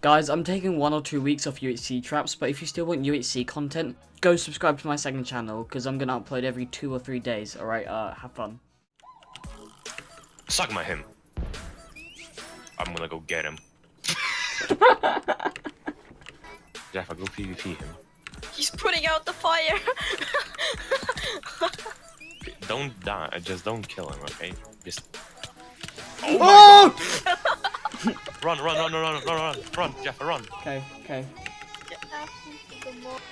Guys, I'm taking one or two weeks off UHC traps, but if you still want UHC content, go subscribe to my second channel, because I'm going to upload every two or three days, alright? Uh, have fun. Suck my him. I'm gonna go get him. Jeff, I go PvP him. He's putting out the fire. Don't die. Just don't kill him, okay? Just Oh! Run, run, run, run, run, run, run, run, Jeff, run. Okay, okay.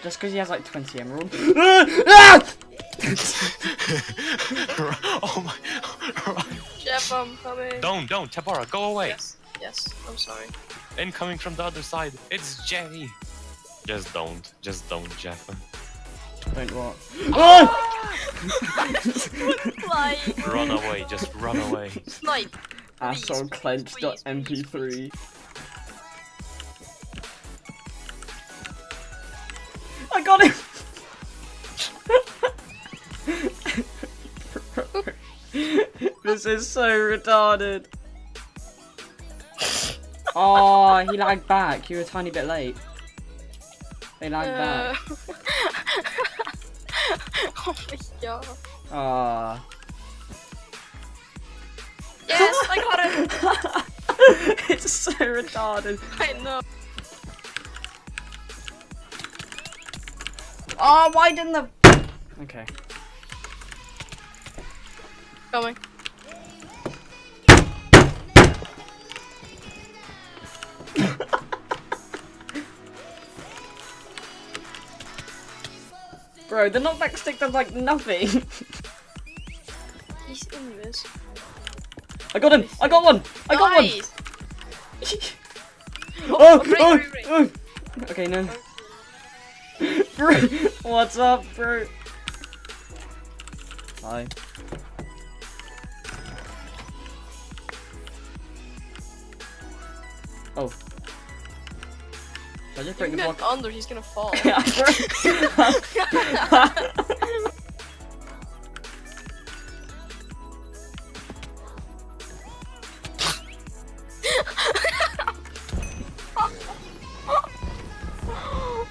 Just because he has like 20 emeralds. Ah! oh my. Jeff, I'm coming. Don't, don't, Tabara, go away. Yes, yes, I'm sorry. Incoming from the other side. It's Jenny. Just don't, just don't, Jeff. Don't what? Oh! run away, just run away. Snipe. Asshole please, clenched please, MP3. I got him! this is so retarded. Oh, he lagged back. You were a tiny bit late. They lagged Uh, back. oh my god. Ah. Yes, I got it. it's so retarded. I know. Oh, why didn't the? Okay. Coming. Bro, the knockback stick does like nothing. He's in this. I got him! I got one! I got one! Oh, Ray, oh, Ray, oh, Ray. oh. Okay, no. Bro, what's up, bro? Hi. Oh. Should I just break the block? under, he's gonna fall.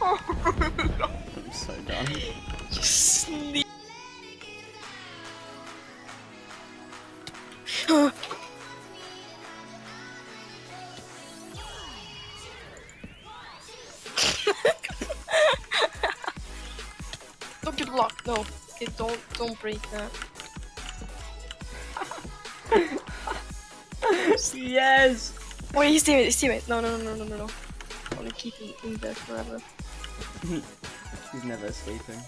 I'm so done. You sleep. don't get blocked. No. Okay, don't don't break that. yes! Wait, he's teammate. He's teammate. No, no, no, no, no, no, no. I wanna keep him in there forever. He's never escaping.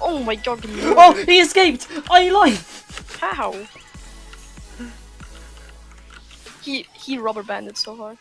Oh my god. Oh, he escaped! I lied! How? He he rubber banded so hard.